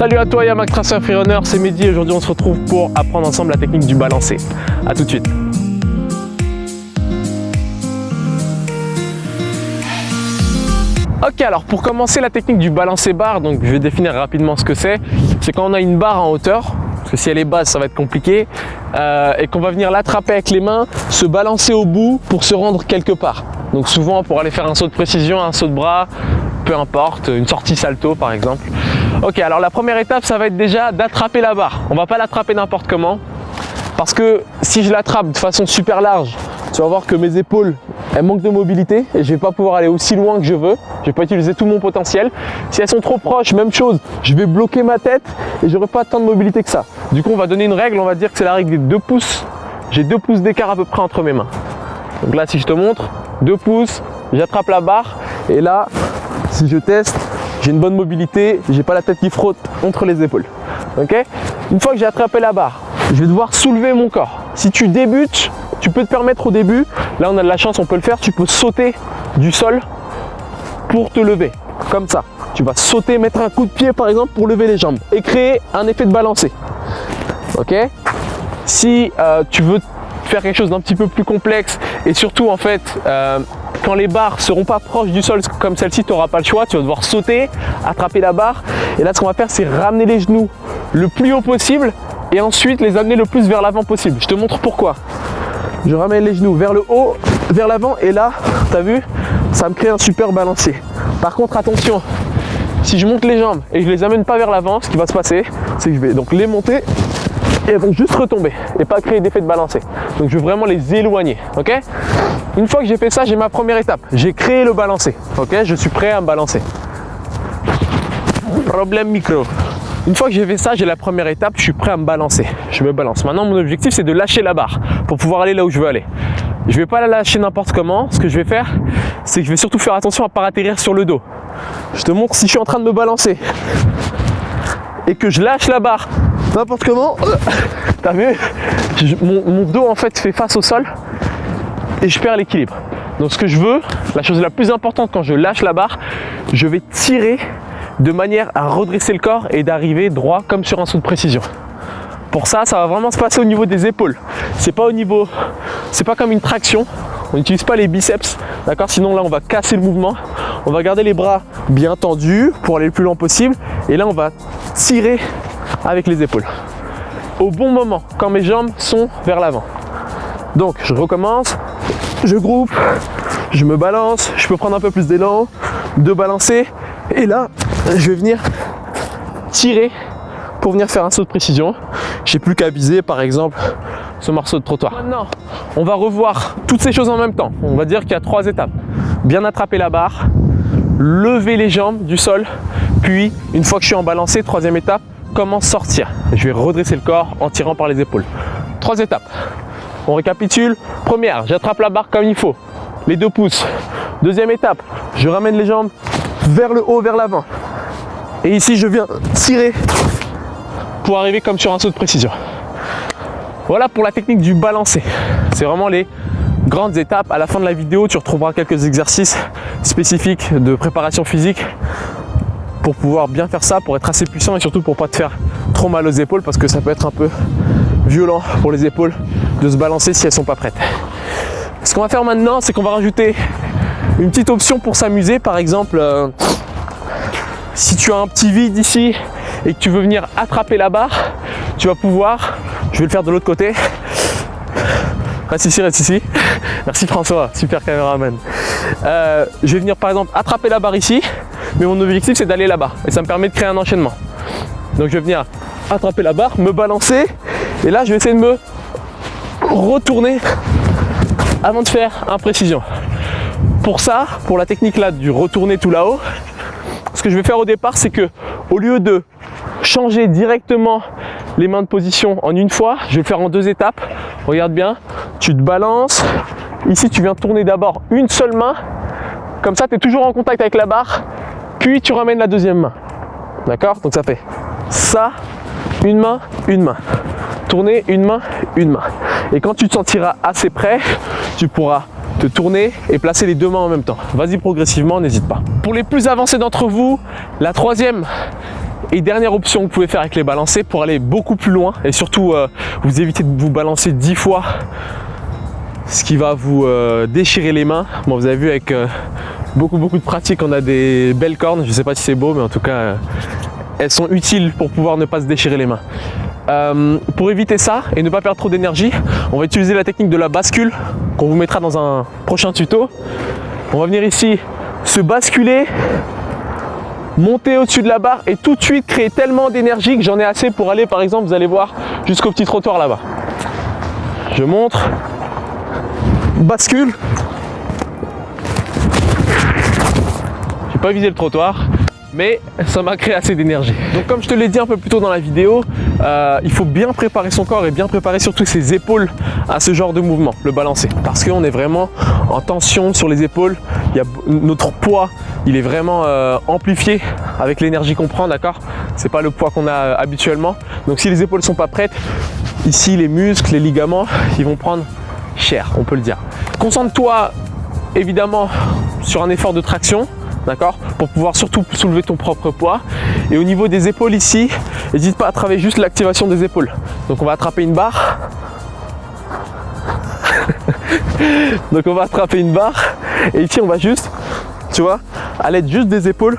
Salut à toi Yamak Tracer Freerunner, c'est Mehdi et aujourd'hui on se retrouve pour apprendre ensemble la technique du balancé. A tout de suite. Ok alors pour commencer la technique du balancer barre, donc je vais définir rapidement ce que c'est. C'est quand on a une barre en hauteur, parce que si elle est basse ça va être compliqué, euh, et qu'on va venir l'attraper avec les mains, se balancer au bout pour se rendre quelque part. Donc souvent pour aller faire un saut de précision, un saut de bras, importe, une sortie salto par exemple. Ok, alors la première étape, ça va être déjà d'attraper la barre. On va pas l'attraper n'importe comment, parce que si je l'attrape de façon super large, tu vas voir que mes épaules, elles manquent de mobilité et je vais pas pouvoir aller aussi loin que je veux. Je vais pas utiliser tout mon potentiel. Si elles sont trop proches, même chose, je vais bloquer ma tête et j'aurai pas tant de mobilité que ça. Du coup, on va donner une règle, on va dire que c'est la règle des 2 pouces. J'ai 2 pouces d'écart à peu près entre mes mains. Donc là, si je te montre, 2 pouces, j'attrape la barre et là, si je teste, j'ai une bonne mobilité, j'ai pas la tête qui frotte entre les épaules. Ok? Une fois que j'ai attrapé la barre, je vais devoir soulever mon corps. Si tu débutes, tu peux te permettre au début, là on a de la chance, on peut le faire, tu peux sauter du sol pour te lever, comme ça. Tu vas sauter, mettre un coup de pied par exemple pour lever les jambes et créer un effet de balancer. Ok? Si euh, tu veux faire quelque chose d'un petit peu plus complexe et surtout en fait euh, quand les barres seront pas proches du sol comme celle-ci, tu n'auras pas le choix, tu vas devoir sauter, attraper la barre. Et là, ce qu'on va faire, c'est ramener les genoux le plus haut possible et ensuite les amener le plus vers l'avant possible. Je te montre pourquoi. Je ramène les genoux vers le haut, vers l'avant et là, tu as vu, ça me crée un super balancier. Par contre, attention, si je monte les jambes et je les amène pas vers l'avant, ce qui va se passer, c'est que je vais donc les monter et elles vont juste retomber et pas créer d'effet de balancer. Donc je veux vraiment les éloigner, ok? Une fois que j'ai fait ça, j'ai ma première étape. J'ai créé le balancer, ok? Je suis prêt à me balancer. Problème micro. Une fois que j'ai fait ça, j'ai la première étape, je suis prêt à me balancer. Je me balance. Maintenant, mon objectif, c'est de lâcher la barre pour pouvoir aller là où je veux aller. Je ne vais pas la lâcher n'importe comment. Ce que je vais faire, c'est que je vais surtout faire attention à ne pas atterrir sur le dos. Je te montre si je suis en train de me balancer et que je lâche la barre n'importe comment. T'as vu? Mon, dos en fait fait face au sol et je perds l'équilibre. Donc ce que je veux, la chose la plus importante quand je lâche la barre, je vais tirer de manière à redresser le corps et d'arriver droit comme sur un saut de précision. Pour ça, ça va vraiment se passer au niveau des épaules. C'est pas au niveau, c'est pas comme une traction. On n'utilise pas les biceps, d'accord? Sinon là, on va casser le mouvement. On va garder les bras bien tendus pour aller le plus loin possible. Et là, on va tirer avec les épaules. Au bon moment, quand mes jambes sont vers l'avant. Donc, je recommence, je groupe, je me balance, je peux prendre un peu plus d'élan, de balancer. Et là, je vais venir tirer pour venir faire un saut de précision. J'ai plus qu'à viser, par exemple, ce morceau de trottoir. Maintenant, on va revoir toutes ces choses en même temps. On va dire qu'il y a trois étapes. Bien attraper la barre, lever les jambes du sol, puis une fois que je suis en balancé, troisième étape, comment sortir. Je vais redresser le corps en tirant par les épaules. Trois étapes. On récapitule. Première, j'attrape la barre comme il faut. Les deux pouces. Deuxième étape, je ramène les jambes vers le haut, vers l'avant. Et ici, je viens tirer pour arriver comme sur un saut de précision. Voilà pour la technique du balancer. C'est vraiment les grandes étapes. À la fin de la vidéo, tu retrouveras quelques exercices spécifiques de préparation physique pour pouvoir bien faire ça, pour être assez puissant et surtout pour pas te faire trop mal aux épaules parce que ça peut être un peu violent pour les épaules de se balancer si elles sont pas prêtes. Ce qu'on va faire maintenant, c'est qu'on va rajouter une petite option pour s'amuser. Par exemple, euh, si tu as un petit vide ici et que tu veux venir attraper la barre, tu vas pouvoir, je vais le faire de l'autre côté, reste ici, reste ici, merci François, super caméraman. Euh, je vais venir par exemple attraper la barre ici, mais mon objectif c'est d'aller là-bas et ça me permet de créer un enchaînement. Donc je vais venir attraper la barre, me balancer et là je vais essayer de me retourner avant de faire un précision. Pour ça, pour la technique là du retourner tout là-haut, ce que je vais faire au départ c'est que au lieu de changer directement les mains de position en une fois, je vais le faire en deux étapes. Regarde bien, tu te balances. Ici, tu viens tourner d'abord une seule main. Comme ça, tu es toujours en contact avec la barre puis tu ramènes la deuxième main. D'accord? Donc ça fait ça, une main, une main. Tourner une main, une main. Et quand tu te sentiras assez prêt, tu pourras te tourner et placer les deux mains en même temps. Vas-y progressivement, n'hésite pas. Pour les plus avancés d'entre vous, la troisième Et dernière option que vous pouvez faire avec les balancés pour aller beaucoup plus loin et surtout euh, vous éviter de vous balancer 10 fois ce qui va vous euh, déchirer les mains. Vous avez vu avec euh, beaucoup beaucoup de pratique, on a des belles cornes. Je ne sais pas si c'est beau, mais en tout cas, elles sont utiles pour pouvoir ne pas se déchirer les mains. Pour éviter ça et ne pas perdre trop d'énergie, on va utiliser la technique de la bascule qu'on vous mettra dans un prochain tuto. On va venir ici se basculer monter au-dessus de la barre et tout de suite créer tellement d'énergie que j'en ai assez pour aller par exemple vous allez voir jusqu'au petit trottoir là-bas. Je montre. Bascule. J'ai pas visé le trottoir mais ça m'a créé assez d'énergie. Donc comme je te l'ai dit un peu plus tôt dans la vidéo, euh, il faut bien préparer son corps et bien préparer surtout ses épaules à ce genre de mouvement, le balancer. Parce qu'on est vraiment en tension sur les épaules, il y a, notre poids il est vraiment euh, amplifié avec l'énergie qu'on prend, d'accord? C'est pas le poids qu'on a euh, habituellement. Donc si les épaules sont pas prêtes, ici les muscles, les ligaments, ils vont prendre cher, on peut le dire. Concentre-toi évidemment sur un effort de traction, d'accord Pour pouvoir surtout soulever ton propre poids. Et au niveau des épaules ici, n'hésite pas à travailler juste l'activation des épaules. Donc on va attraper une barre. Donc on va attraper une barre et ici on va juste, tu vois, à l'aide juste des épaules,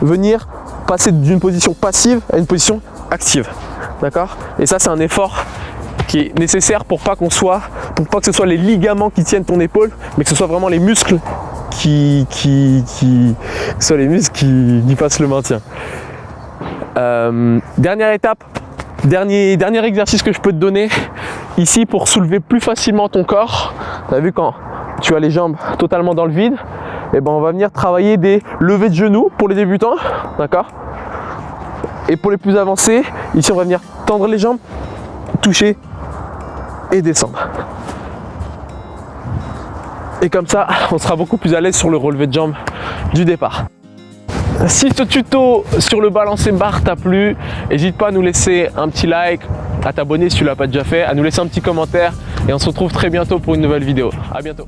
venir passer d'une position passive à une position active. D'accord Et ça c'est un effort qui est nécessaire pour pas qu'on soit, pour pas que ce soit les ligaments qui tiennent ton épaule, mais que ce soit vraiment les muscles qui, qui, soit les muscles qui, qui fassent le maintien. Euh, dernière étape, dernier, dernier exercice que je peux te donner ici pour soulever plus facilement ton corps. Tu as vu quand tu as les jambes totalement dans le vide, et eh ben on va venir travailler des levées de genoux pour les débutants, d'accord? Et pour les plus avancés, ici on va venir tendre les jambes, toucher et descendre. Et comme ça, on sera beaucoup plus à l'aise sur le relevé de jambes du départ. Si ce tuto sur le balancer barre t'a plu, n'hésite pas à nous laisser un petit like, à t'abonner si tu l'as pas déjà fait, à nous laisser un petit commentaire et on se retrouve très bientôt pour une nouvelle vidéo. A bientôt